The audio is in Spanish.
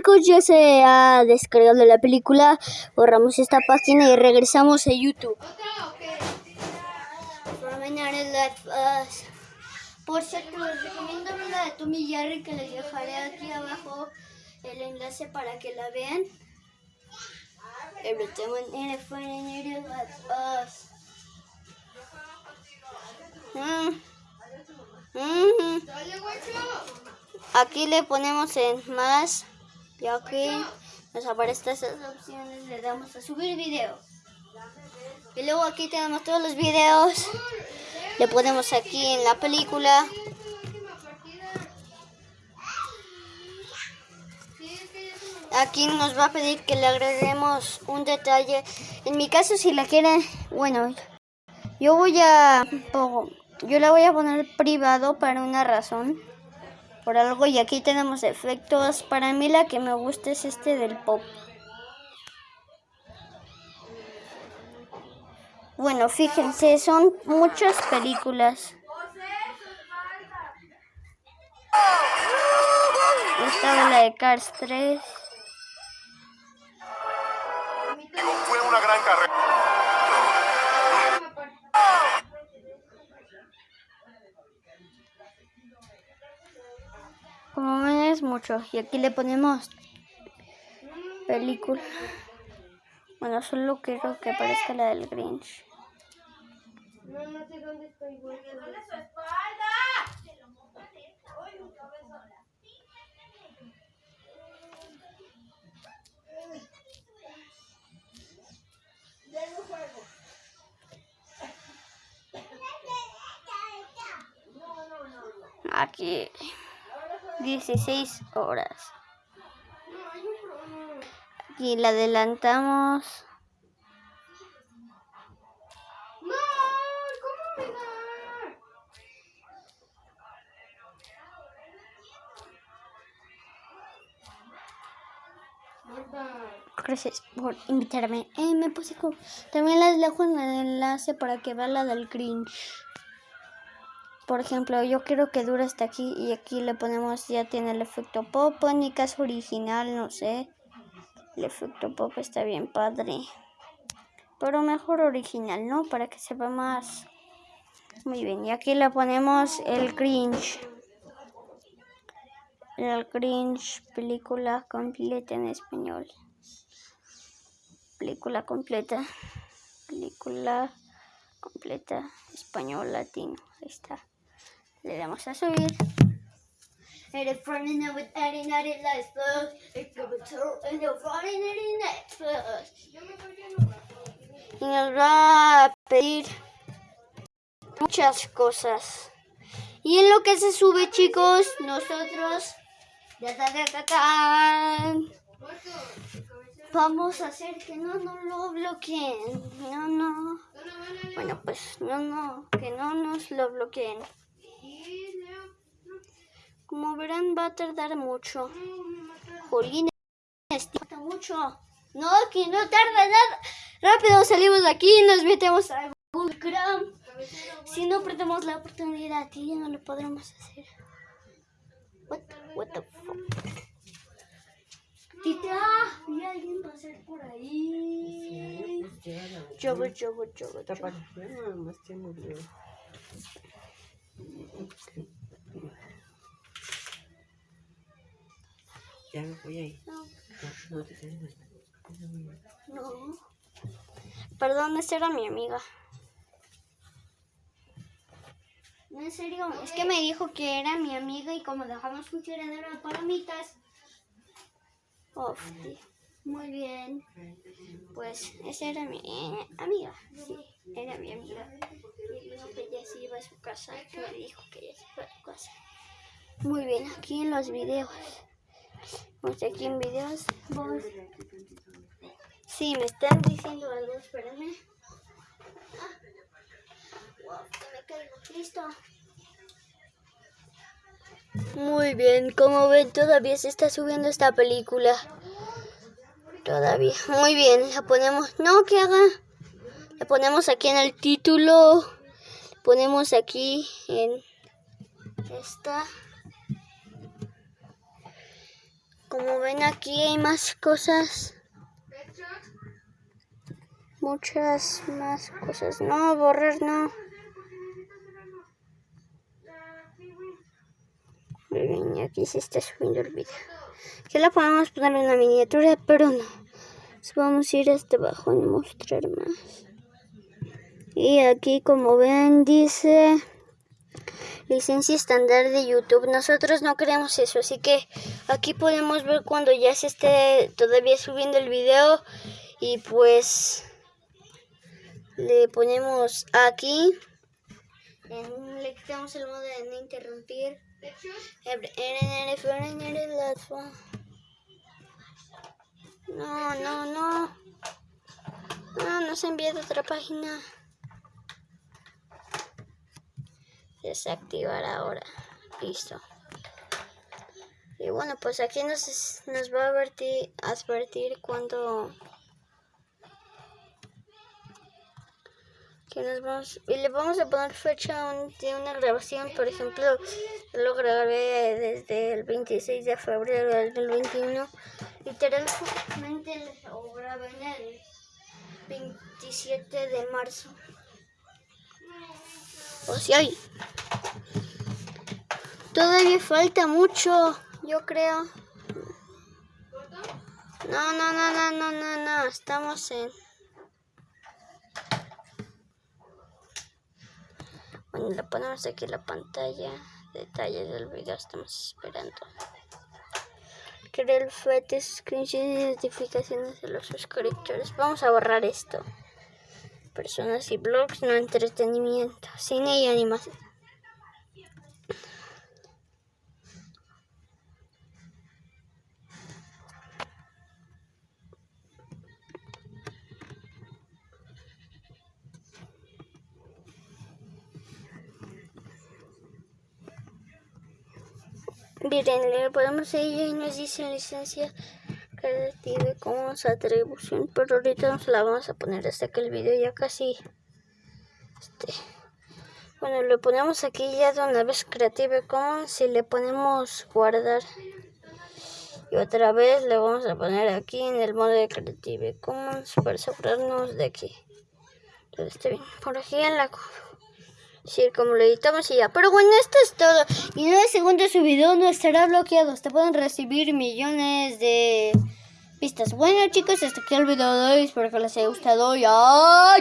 chicos, ya se ha descargado la película. Borramos esta página y regresamos a YouTube. Por cierto, les recomiendo la de Tommy Jerry que les dejaré aquí abajo el enlace para que la vean. Mm. Mm. Aquí le ponemos en más y aquí nos aparecen estas opciones, le damos a subir video. Y luego aquí tenemos todos los videos, le ponemos aquí en la película. Aquí nos va a pedir que le agreguemos un detalle. En mi caso, si la quieren, bueno, yo voy a, yo la voy a poner privado para una razón por algo y aquí tenemos efectos. Para mí la que me gusta es este del pop. Bueno, fíjense, son muchas películas. Esta la de Cars 3. Fue una gran carrera. Como ven es mucho. Y aquí le ponemos película. Bueno, solo quiero que aparezca la del Grinch. No, sé dónde estoy. su espalda! Aquí. 16 horas. Aquí la adelantamos. Gracias por invitarme. Eh, me puse con... También les dejo en el enlace para que vean la del cringe por ejemplo, yo quiero que dure hasta aquí y aquí le ponemos, ya tiene el efecto pop, mi caso original, no sé. El efecto pop está bien padre. Pero mejor original, ¿no? Para que se vea más... Muy bien, y aquí le ponemos el cringe. El cringe, película completa en español. Película completa. Película completa, español, latino. Ahí está. Le damos a subir. Y nos va a pedir muchas cosas. Y en lo que se sube, chicos, nosotros vamos a hacer que no nos lo bloqueen. No, no. Bueno, pues no, no, que no nos lo bloqueen. Como verán, va a tardar mucho. Jolín, tarda mucho. No, que no tarda nada. Rápido salimos de aquí y nos metemos a Google Chrome. Si no perdemos la oportunidad, y no lo podremos hacer. What, what the fuck? Tita, y alguien va a ser por ahí. Chogo, chogo, chogo. Ya me voy ahí. No. No, te No. Perdón, esta era mi amiga. No, en serio, es que me dijo que era mi amiga y como dejamos un tiradero de palomitas. Uf, muy bien. Pues esa era mi amiga. Sí, era mi amiga. Y dijo que ella se iba a su casa. Que me dijo que ella se iba a su casa. Muy bien, aquí en los videos. Vamos aquí en videos. Vos. Sí, me están diciendo algo, espérenme. Ah. me caigo. Listo. Muy bien, como ven, todavía se está subiendo esta película. Todavía. Muy bien, la ponemos. No, que haga. La ponemos aquí en el título. Ponemos aquí en esta. Como ven aquí hay más cosas. Muchas más cosas. No, borrar no. Miren, y aquí se está subiendo el video. Aquí la podemos poner una miniatura, pero no. Vamos a ir hasta abajo y mostrar más. Y aquí como ven dice licencia estándar de YouTube. Nosotros no queremos eso, así que aquí podemos ver cuando ya se esté todavía subiendo el video y pues le ponemos aquí. Le quitamos el modo de no interrumpir. No, no, no. No, no se ha enviado otra página. Desactivar ahora. Listo. Y bueno, pues aquí nos, nos va a advertir, advertir cuando... Que nos vamos, y le vamos a poner fecha de una grabación, por ejemplo, lo grabé desde el 26 de febrero del 2021. Literalmente grabé en el 27 de marzo. O sea, hay- todavía falta mucho, yo creo. No, no, no, no, no, no, no, estamos en... Bueno, le ponemos aquí la pantalla, detalles del video, estamos esperando. Crear el FET, screenshot y notificaciones de los suscriptores. Vamos a borrar esto. Personas y blogs, no entretenimiento, cine y animación. Miren, le podemos ir y nos dice licencia creativa como atribución, pero ahorita nos la vamos a poner hasta que el video ya casi este bueno le ponemos aquí ya de una vez Creative Commons y le ponemos guardar y otra vez le vamos a poner aquí en el modo de Creative Commons para asegurarnos de que todo esté bien. Por aquí en la Sí, como lo editamos y ya. Pero bueno, esto es todo. Y nueve segundos su video no estará bloqueado. Te pueden recibir millones de vistas. Bueno chicos, hasta aquí el video de hoy. Espero que les haya gustado. Y ¡ay!